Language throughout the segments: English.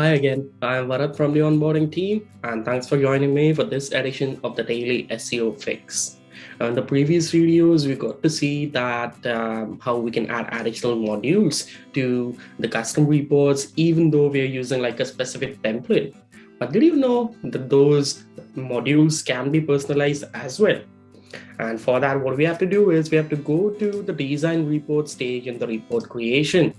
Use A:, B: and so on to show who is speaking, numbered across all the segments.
A: Hi again, I'm Varat from the onboarding team, and thanks for joining me for this edition of the Daily SEO Fix. In the previous videos, we got to see that um, how we can add additional modules to the custom reports, even though we're using like a specific template. But did you know that those modules can be personalized as well? And for that, what we have to do is we have to go to the design report stage in the report creation.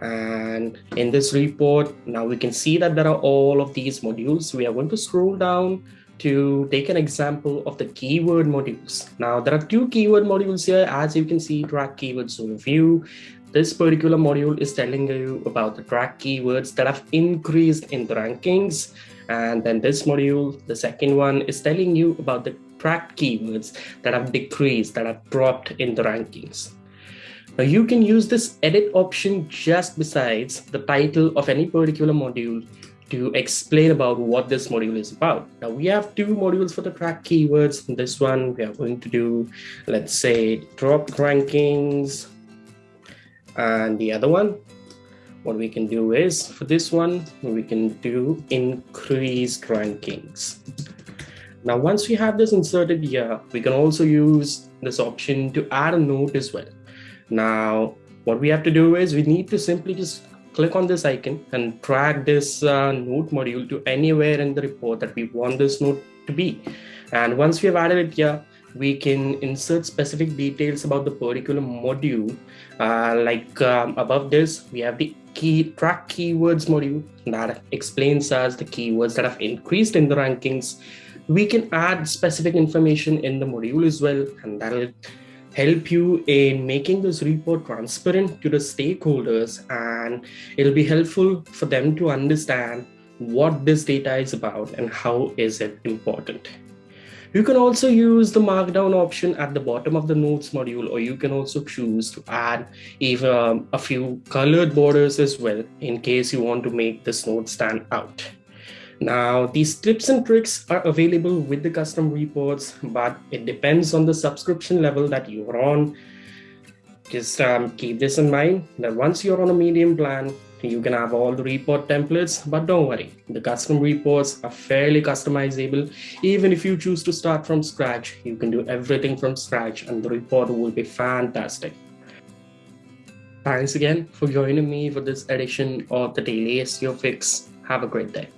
A: And in this report, now we can see that there are all of these modules. We are going to scroll down to take an example of the keyword modules. Now there are two keyword modules here. As you can see, track keywords overview. This particular module is telling you about the track keywords that have increased in the rankings. And then this module, the second one is telling you about the track keywords that have decreased, that have dropped in the rankings. Now you can use this edit option just besides the title of any particular module to explain about what this module is about. Now we have two modules for the track keywords. In This one we are going to do, let's say drop rankings. And the other one, what we can do is for this one, we can do increased rankings. Now, once we have this inserted here, we can also use this option to add a note as well. Now, what we have to do is we need to simply just click on this icon and drag this uh, note module to anywhere in the report that we want this note to be. And once we have added it here, we can insert specific details about the particular module. Uh, like um, above this, we have the key track keywords module that explains us the keywords that have increased in the rankings. We can add specific information in the module as well, and that'll help you in making this report transparent to the stakeholders and it'll be helpful for them to understand what this data is about and how is it important. You can also use the markdown option at the bottom of the notes module, or you can also choose to add even um, a few colored borders as well in case you want to make this note stand out. Now, these tips and tricks are available with the custom reports, but it depends on the subscription level that you're on. Just um, keep this in mind that once you're on a medium plan, you can have all the report templates, but don't worry, the custom reports are fairly customizable. Even if you choose to start from scratch, you can do everything from scratch and the report will be fantastic. Thanks again for joining me for this edition of the Daily SEO Fix. Have a great day.